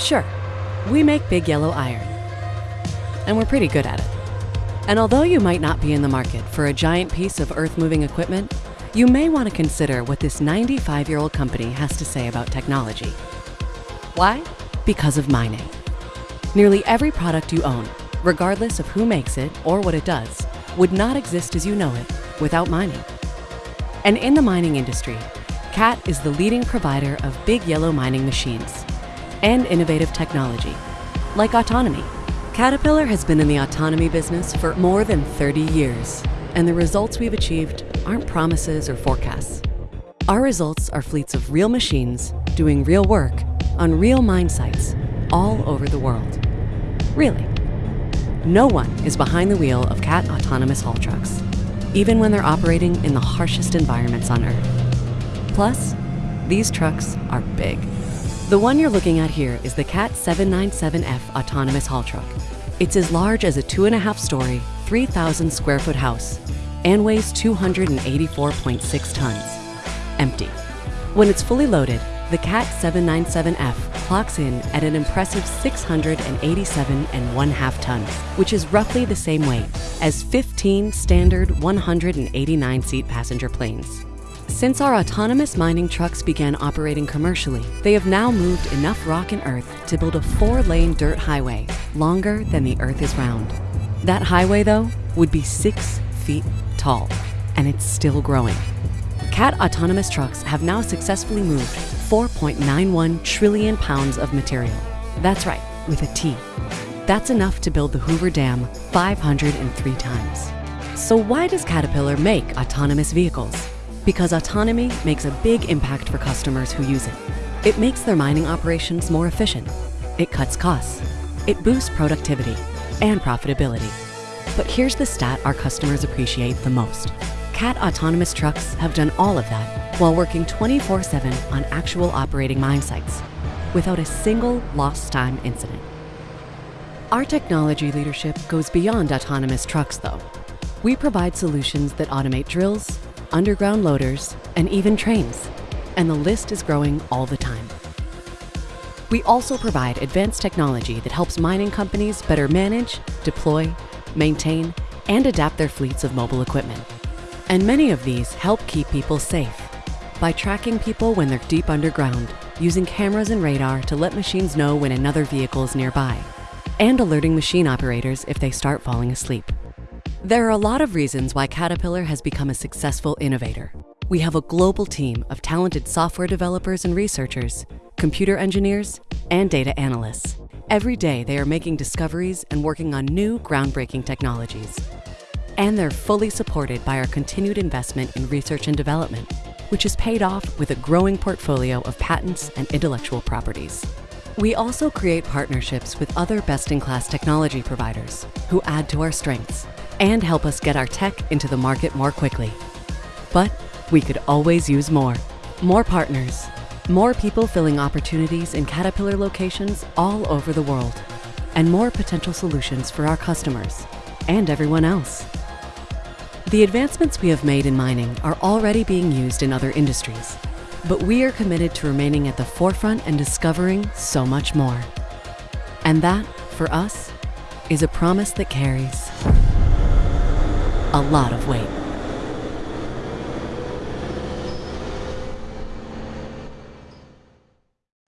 Sure, we make big yellow iron, and we're pretty good at it. And although you might not be in the market for a giant piece of earth-moving equipment, you may want to consider what this 95-year-old company has to say about technology. Why? Because of mining. Nearly every product you own, regardless of who makes it or what it does, would not exist as you know it without mining. And in the mining industry, CAT is the leading provider of big yellow mining machines and innovative technology, like autonomy. Caterpillar has been in the autonomy business for more than 30 years, and the results we've achieved aren't promises or forecasts. Our results are fleets of real machines doing real work on real mine sites all over the world. Really. No one is behind the wheel of CAT autonomous haul trucks, even when they're operating in the harshest environments on Earth. Plus, these trucks are big. The one you're looking at here is the CAT 797F autonomous haul truck. It's as large as a two and a half story, 3,000 square foot house and weighs 284.6 tons, empty. When it's fully loaded, the CAT 797F clocks in at an impressive 687 and one half tons, which is roughly the same weight as 15 standard 189 seat passenger planes. Since our autonomous mining trucks began operating commercially, they have now moved enough rock and earth to build a four lane dirt highway longer than the earth is round. That highway though would be six feet tall and it's still growing. CAT autonomous trucks have now successfully moved 4.91 trillion pounds of material. That's right, with a T. That's enough to build the Hoover Dam 503 times. So why does Caterpillar make autonomous vehicles? Because autonomy makes a big impact for customers who use it. It makes their mining operations more efficient. It cuts costs. It boosts productivity and profitability. But here's the stat our customers appreciate the most. CAT autonomous trucks have done all of that while working 24-7 on actual operating mine sites without a single lost time incident. Our technology leadership goes beyond autonomous trucks though. We provide solutions that automate drills, underground loaders, and even trains. And the list is growing all the time. We also provide advanced technology that helps mining companies better manage, deploy, maintain, and adapt their fleets of mobile equipment. And many of these help keep people safe by tracking people when they're deep underground, using cameras and radar to let machines know when another vehicle is nearby, and alerting machine operators if they start falling asleep. There are a lot of reasons why Caterpillar has become a successful innovator. We have a global team of talented software developers and researchers, computer engineers, and data analysts. Every day, they are making discoveries and working on new groundbreaking technologies. And they're fully supported by our continued investment in research and development, which is paid off with a growing portfolio of patents and intellectual properties. We also create partnerships with other best-in-class technology providers who add to our strengths and help us get our tech into the market more quickly. But we could always use more. More partners, more people filling opportunities in Caterpillar locations all over the world, and more potential solutions for our customers and everyone else. The advancements we have made in mining are already being used in other industries, but we are committed to remaining at the forefront and discovering so much more. And that, for us, is a promise that carries a lot of weight.